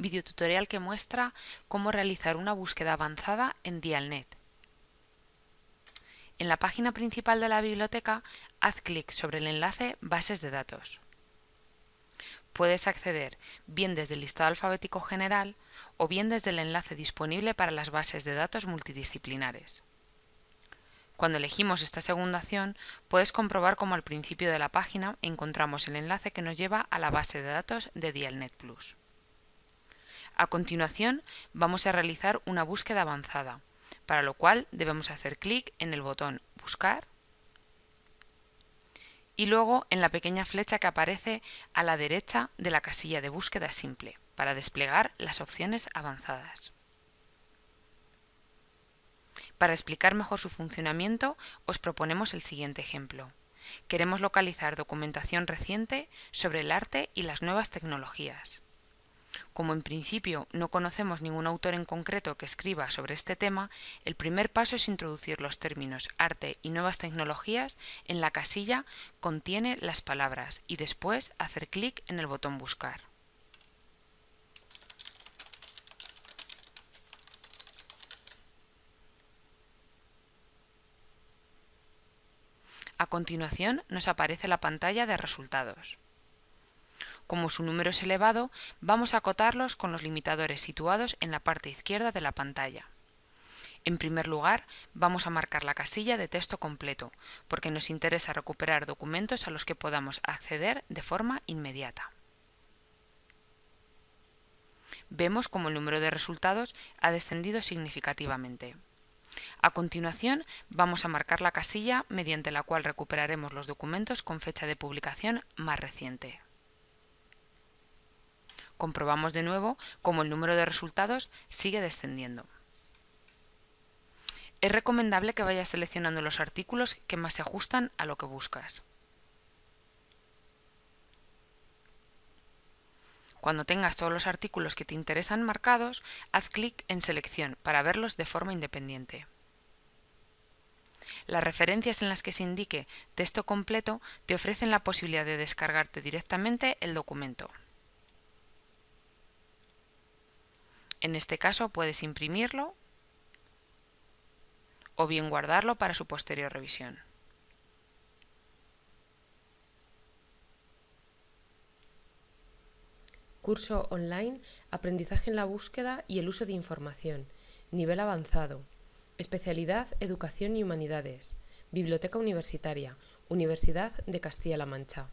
videotutorial que muestra cómo realizar una búsqueda avanzada en Dialnet. En la página principal de la biblioteca, haz clic sobre el enlace Bases de datos. Puedes acceder bien desde el listado alfabético general o bien desde el enlace disponible para las bases de datos multidisciplinares. Cuando elegimos esta segunda opción, puedes comprobar cómo al principio de la página encontramos el enlace que nos lleva a la base de datos de Dialnet Plus. A continuación, vamos a realizar una búsqueda avanzada, para lo cual debemos hacer clic en el botón Buscar y luego en la pequeña flecha que aparece a la derecha de la casilla de búsqueda simple, para desplegar las opciones avanzadas. Para explicar mejor su funcionamiento, os proponemos el siguiente ejemplo. Queremos localizar documentación reciente sobre el arte y las nuevas tecnologías. Como en principio no conocemos ningún autor en concreto que escriba sobre este tema, el primer paso es introducir los términos arte y nuevas tecnologías en la casilla contiene las palabras y después hacer clic en el botón buscar. A continuación nos aparece la pantalla de resultados. Como su número es elevado, vamos a acotarlos con los limitadores situados en la parte izquierda de la pantalla. En primer lugar, vamos a marcar la casilla de texto completo, porque nos interesa recuperar documentos a los que podamos acceder de forma inmediata. Vemos como el número de resultados ha descendido significativamente. A continuación, vamos a marcar la casilla mediante la cual recuperaremos los documentos con fecha de publicación más reciente. Comprobamos de nuevo cómo el número de resultados sigue descendiendo. Es recomendable que vayas seleccionando los artículos que más se ajustan a lo que buscas. Cuando tengas todos los artículos que te interesan marcados, haz clic en Selección para verlos de forma independiente. Las referencias en las que se indique texto completo te ofrecen la posibilidad de descargarte directamente el documento. En este caso puedes imprimirlo o bien guardarlo para su posterior revisión. Curso online Aprendizaje en la búsqueda y el uso de información. Nivel avanzado. Especialidad Educación y Humanidades. Biblioteca Universitaria. Universidad de Castilla-La Mancha.